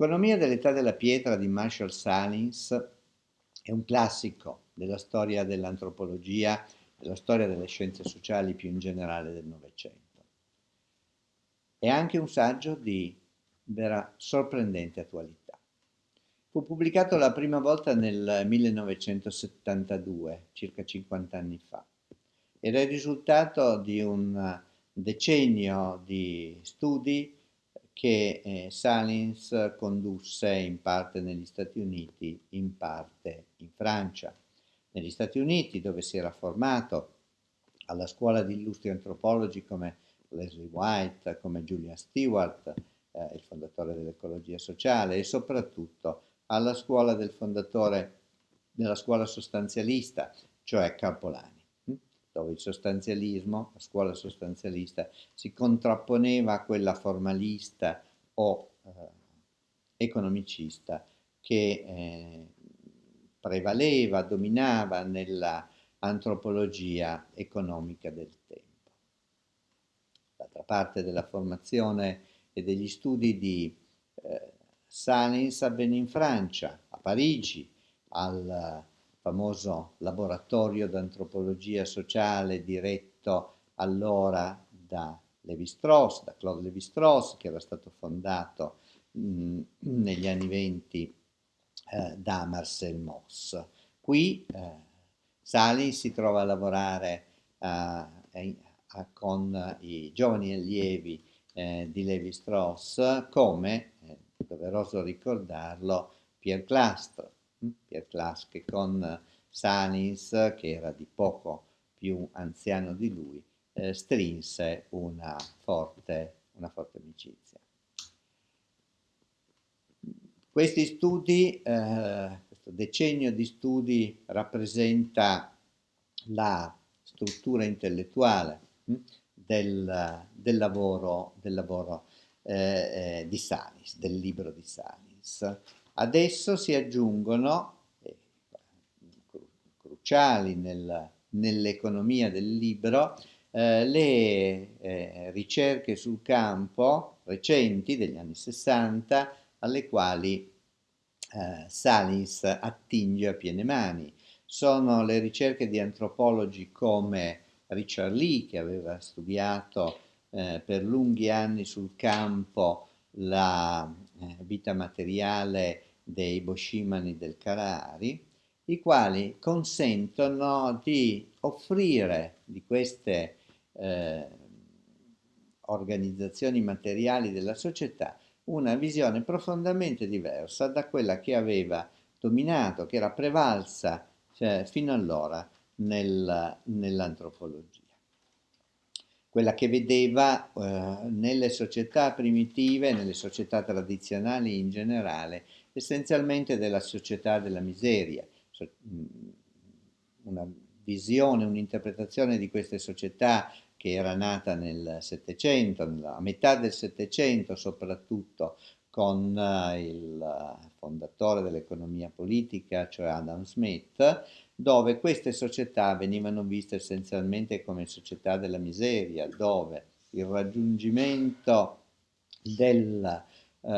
L'economia dell'età della pietra di Marshall Salins è un classico della storia dell'antropologia, della storia delle scienze sociali più in generale del Novecento. È anche un saggio di vera sorprendente attualità. Fu pubblicato la prima volta nel 1972, circa 50 anni fa. Era il risultato di un decennio di studi che eh, Salins condusse in parte negli Stati Uniti, in parte in Francia. Negli Stati Uniti, dove si era formato alla scuola di illustri antropologi come Leslie White, come Julia Stewart, eh, il fondatore dell'ecologia sociale, e soprattutto alla scuola del fondatore della scuola sostanzialista, cioè Carpolani dove il sostanzialismo, la scuola sostanzialista, si contrapponeva a quella formalista o eh, economicista che eh, prevaleva, dominava nella antropologia economica del tempo. D'altra parte della formazione e degli studi di eh, Salins avvenne in Francia, a Parigi, al famoso laboratorio d'antropologia sociale diretto allora da Levi-Strauss, da Claude Levi-Strauss, che era stato fondato mh, negli anni venti eh, da Marcel Moss. Qui eh, Sali si trova a lavorare eh, con i giovani allievi eh, di Levi-Strauss come, è doveroso ricordarlo, Pierre Clastre, Pierre Class che con Sanis, che era di poco più anziano di lui, eh, strinse una forte, una forte amicizia. Questi studi, eh, questo decennio di studi rappresenta la struttura intellettuale hm, del, del, lavoro, del lavoro eh, eh, di Sanis, del libro di Sanis. Adesso si aggiungono, eh, cruciali nel, nell'economia del libro, eh, le eh, ricerche sul campo recenti degli anni 60 alle quali eh, Salis attinge a piene mani. Sono le ricerche di antropologi come Richard Lee che aveva studiato eh, per lunghi anni sul campo la eh, vita materiale dei Boshimani del Kalahari, i quali consentono di offrire di queste eh, organizzazioni materiali della società una visione profondamente diversa da quella che aveva dominato, che era prevalsa cioè, fino allora nel, nell'antropologia. Quella che vedeva eh, nelle società primitive, nelle società tradizionali in generale, essenzialmente della società della miseria, una visione, un'interpretazione di queste società che era nata nel Settecento, a metà del Settecento soprattutto, con uh, il fondatore dell'economia politica, cioè Adam Smith, dove queste società venivano viste essenzialmente come società della miseria, dove il raggiungimento del, uh,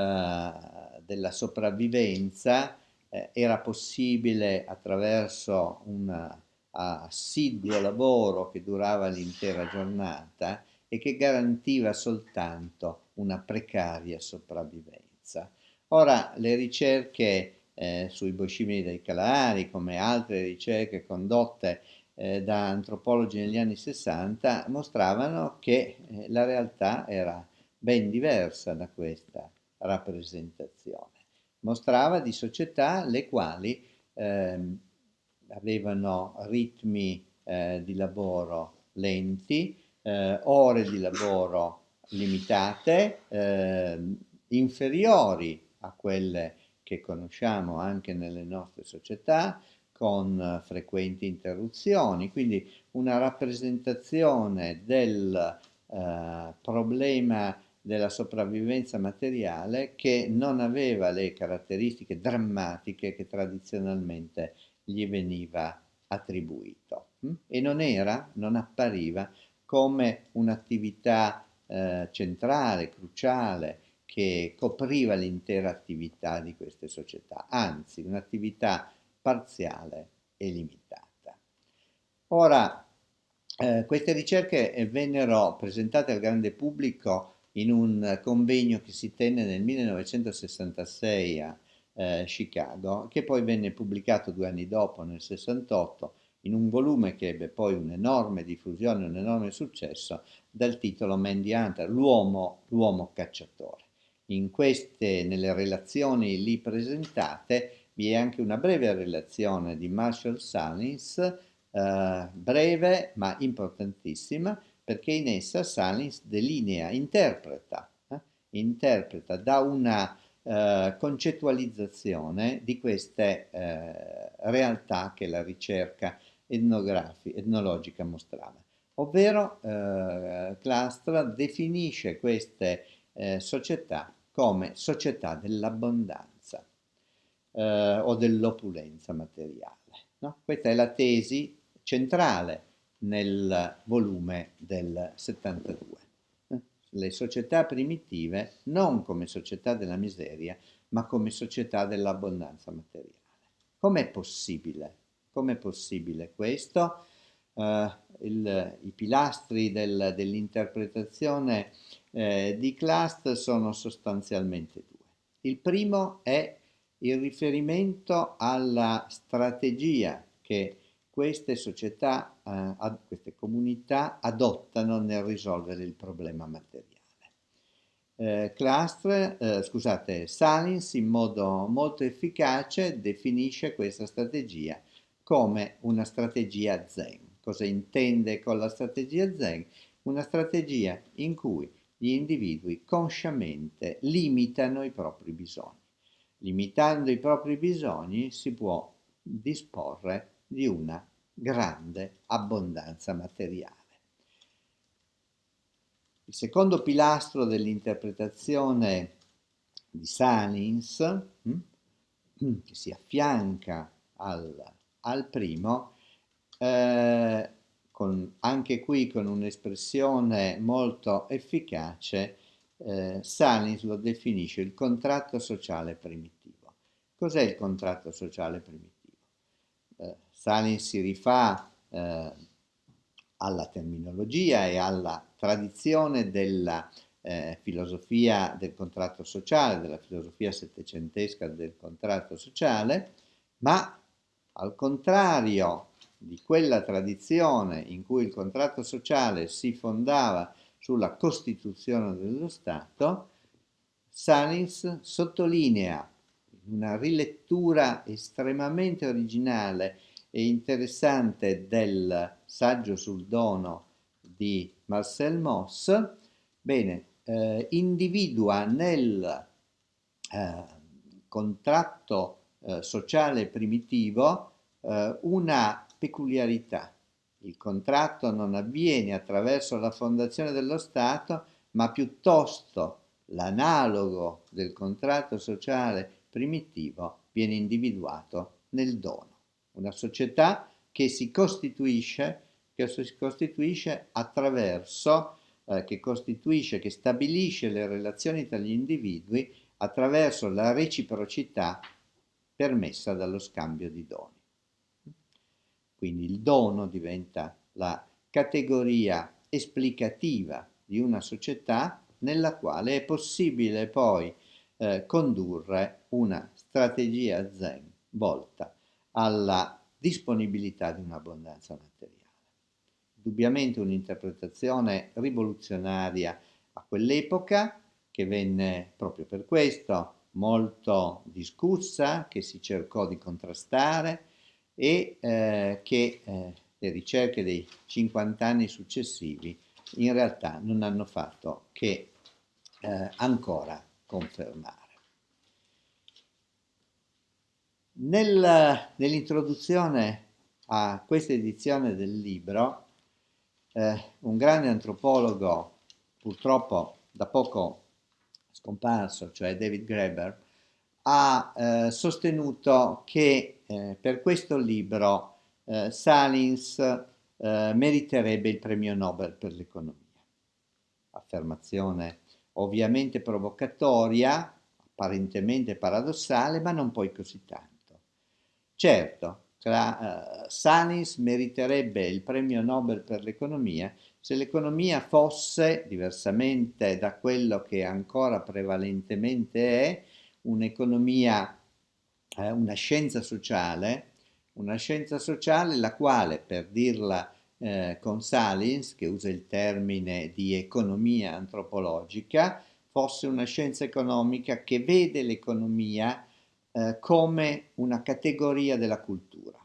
della sopravvivenza eh, era possibile attraverso un assiduo lavoro che durava l'intera giornata e che garantiva soltanto una precaria sopravvivenza. Ora le ricerche eh, sui boscimini dei Calari, come altre ricerche condotte eh, da antropologi negli anni 60, mostravano che eh, la realtà era ben diversa da questa rappresentazione. Mostrava di società le quali eh, avevano ritmi eh, di lavoro lenti, eh, ore di lavoro limitate, ehm, inferiori a quelle che conosciamo anche nelle nostre società, con frequenti interruzioni, quindi una rappresentazione del eh, problema della sopravvivenza materiale che non aveva le caratteristiche drammatiche che tradizionalmente gli veniva attribuito hm? e non era, non appariva come un'attività eh, centrale, cruciale, che copriva l'intera attività di queste società, anzi un'attività parziale e limitata. Ora, eh, queste ricerche vennero presentate al grande pubblico in un convegno che si tenne nel 1966 a eh, Chicago, che poi venne pubblicato due anni dopo, nel 68, in un volume che ebbe poi un'enorme diffusione, un enorme successo, dal titolo Mandy Hunter, l'uomo, cacciatore. In queste, nelle relazioni lì presentate, vi è anche una breve relazione di Marshall Salins, eh, breve ma importantissima, perché in essa Salins delinea, interpreta, eh, interpreta da una eh, concettualizzazione di queste eh, realtà che la ricerca etnologica mostrava. Ovvero eh, Clastra definisce queste eh, società come società dell'abbondanza eh, o dell'opulenza materiale. No? Questa è la tesi centrale nel volume del 72. Le società primitive non come società della miseria, ma come società dell'abbondanza materiale. Com'è possibile? Com'è possibile questo? Uh, il, I pilastri del, dell'interpretazione eh, di Clast sono sostanzialmente due. Il primo è il riferimento alla strategia che queste società, eh, queste comunità adottano nel risolvere il problema materiale. Eh, Clastre, eh, scusate, Salins in modo molto efficace definisce questa strategia come una strategia zen. Cosa intende con la strategia zen? Una strategia in cui gli individui consciamente limitano i propri bisogni. Limitando i propri bisogni si può disporre di una grande abbondanza materiale. Il secondo pilastro dell'interpretazione di Salins, hm, che si affianca al, al primo, eh, con, anche qui con un'espressione molto efficace, eh, Salins lo definisce il contratto sociale primitivo. Cos'è il contratto sociale primitivo? Salins si rifà eh, alla terminologia e alla tradizione della eh, filosofia del contratto sociale, della filosofia settecentesca del contratto sociale, ma al contrario di quella tradizione in cui il contratto sociale si fondava sulla Costituzione dello Stato, Salins sottolinea una rilettura estremamente originale e interessante del saggio sul dono di Marcel Moss, bene, eh, individua nel eh, contratto eh, sociale primitivo eh, una peculiarità. Il contratto non avviene attraverso la fondazione dello Stato, ma piuttosto l'analogo del contratto sociale primitivo viene individuato nel dono una società che si costituisce, che si costituisce attraverso, eh, che costituisce, che stabilisce le relazioni tra gli individui attraverso la reciprocità permessa dallo scambio di doni. Quindi il dono diventa la categoria esplicativa di una società nella quale è possibile poi eh, condurre una strategia zen volta alla disponibilità di un'abbondanza materiale. Indubbiamente un'interpretazione rivoluzionaria a quell'epoca che venne proprio per questo molto discussa, che si cercò di contrastare e eh, che eh, le ricerche dei 50 anni successivi in realtà non hanno fatto che eh, ancora confermare. Nel, nell'introduzione a questa edizione del libro, eh, un grande antropologo, purtroppo da poco scomparso, cioè David Graeber, ha eh, sostenuto che eh, per questo libro eh, Salins eh, meriterebbe il premio Nobel per l'economia. Affermazione ovviamente provocatoria, apparentemente paradossale, ma non poi così tanto. Certo, tra, uh, Salins meriterebbe il premio Nobel per l'economia se l'economia fosse, diversamente da quello che ancora prevalentemente è, un'economia, eh, una scienza sociale, una scienza sociale la quale, per dirla eh, con Salins, che usa il termine di economia antropologica, fosse una scienza economica che vede l'economia eh, come una categoria della cultura.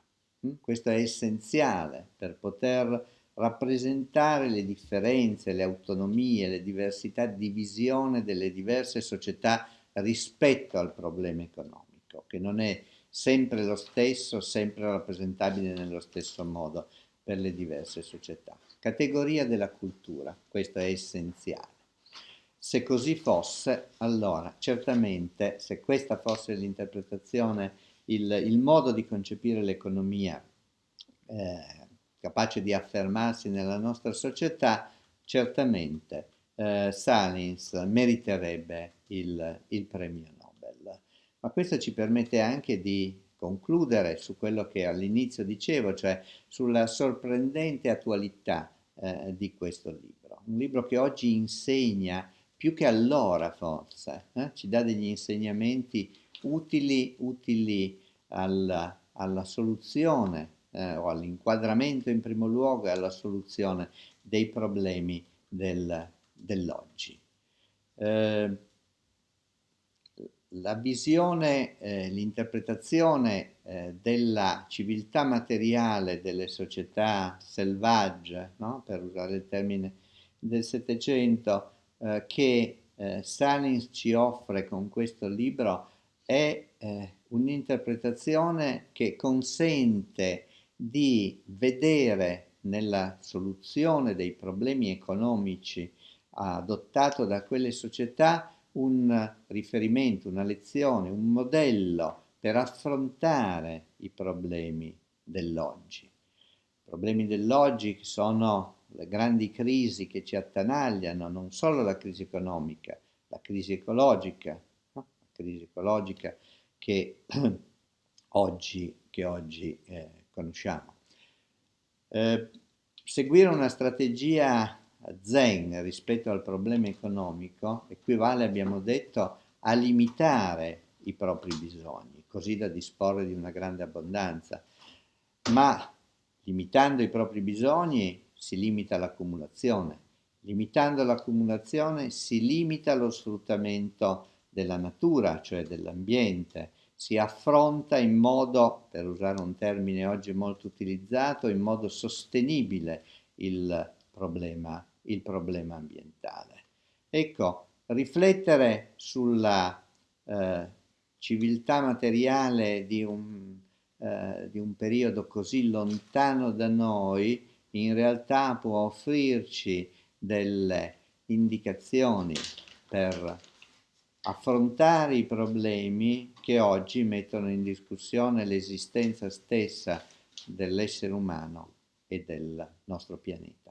Mm? Questo è essenziale per poter rappresentare le differenze, le autonomie, le diversità di visione delle diverse società rispetto al problema economico, che non è sempre lo stesso, sempre rappresentabile nello stesso modo per le diverse società. Categoria della cultura, questo è essenziale. Se così fosse, allora certamente se questa fosse l'interpretazione, il, il, modo di concepire l'economia eh, capace di affermarsi nella nostra società, certamente eh, Salins meriterebbe il, il premio Nobel. Ma questo ci permette anche di concludere su quello che all'inizio dicevo, cioè sulla sorprendente attualità eh, di questo libro. Un libro che oggi insegna, più che allora forse, eh, ci dà degli insegnamenti utili, utili alla, alla soluzione eh, o all'inquadramento in primo luogo e alla soluzione dei problemi del, dell'oggi. Eh, la visione, eh, l'interpretazione eh, della civiltà materiale delle società selvagge, no? per usare il termine del Settecento, eh, che eh, Salins ci offre con questo libro è eh, un'interpretazione che consente di vedere nella soluzione dei problemi economici adottato da quelle società un riferimento, una lezione, un modello per affrontare i problemi dell'oggi. I problemi dell'oggi sono le grandi crisi che ci attanagliano, non solo la crisi economica, la crisi ecologica, no? la crisi ecologica che oggi, che oggi eh, conosciamo. Eh, seguire una strategia zen rispetto al problema economico equivale, abbiamo detto, a limitare i propri bisogni, così da disporre di una grande abbondanza. Ma limitando i propri bisogni si limita l'accumulazione, limitando l'accumulazione si limita lo sfruttamento della natura, cioè dell'ambiente, si affronta in modo, per usare un termine oggi molto utilizzato, in modo sostenibile il problema il problema ambientale. Ecco, riflettere sulla eh, civiltà materiale di un, eh, di un periodo così lontano da noi in realtà può offrirci delle indicazioni per affrontare i problemi che oggi mettono in discussione l'esistenza stessa dell'essere umano e del nostro pianeta.